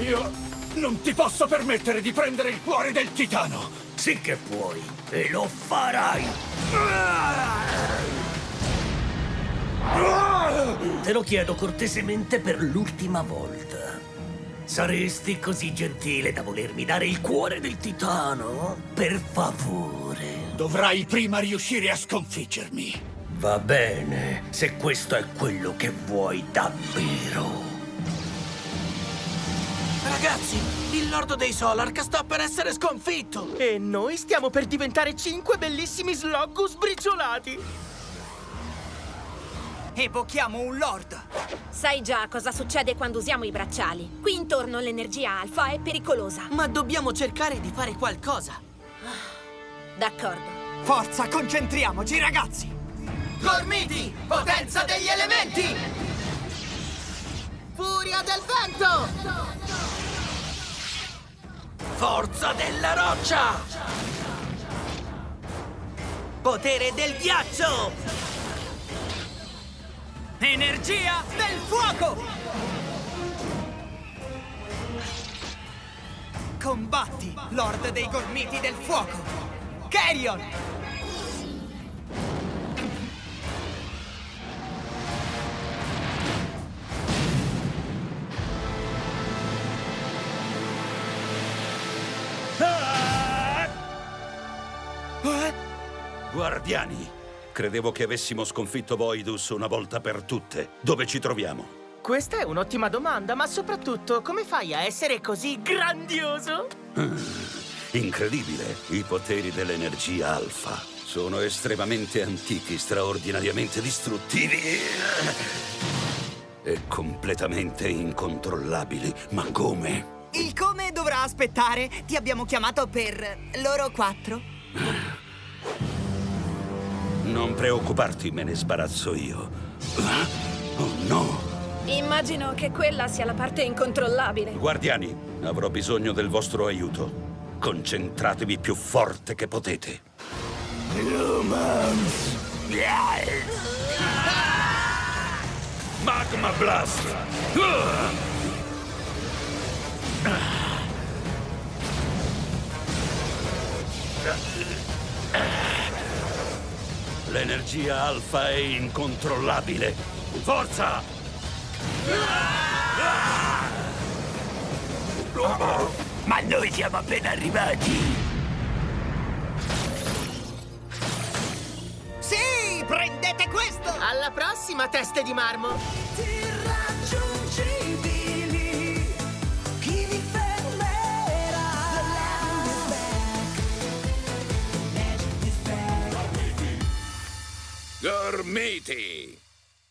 Io non ti posso permettere di prendere il cuore del titano! Sì che puoi, e lo farai! Te lo chiedo cortesemente per l'ultima volta. Saresti così gentile da volermi dare il cuore del titano? Per favore. Dovrai prima riuscire a sconfiggermi. Va bene, se questo è quello che vuoi davvero. Ragazzi, il Lord dei Solark sta per essere sconfitto! E noi stiamo per diventare cinque bellissimi sloggus briciolati! Evochiamo un Lord! Sai già cosa succede quando usiamo i bracciali. Qui intorno l'energia alfa è pericolosa. Ma dobbiamo cercare di fare qualcosa! D'accordo. Forza, concentriamoci, ragazzi! Gormiti, potenza degli elementi! Furia del vento! Forza della roccia! Potere del ghiaccio! Energia del fuoco! Combatti, Lord dei Gormiti del Fuoco! Carrion! Guardiani, credevo che avessimo sconfitto Voidus una volta per tutte. Dove ci troviamo? Questa è un'ottima domanda, ma soprattutto come fai a essere così grandioso? Incredibile, i poteri dell'energia alfa. Sono estremamente antichi, straordinariamente distruttivi e completamente incontrollabili. Ma come? Il come dovrà aspettare. Ti abbiamo chiamato per loro quattro. Non preoccuparti, me ne sbarazzo io. Oh no! Immagino che quella sia la parte incontrollabile. Guardiani, avrò bisogno del vostro aiuto. Concentratevi più forte che potete. Magma Blast! L'energia alfa è incontrollabile. Forza! Ma noi siamo appena arrivati! Sì, prendete questo! Alla prossima, teste di marmo! Gormiti!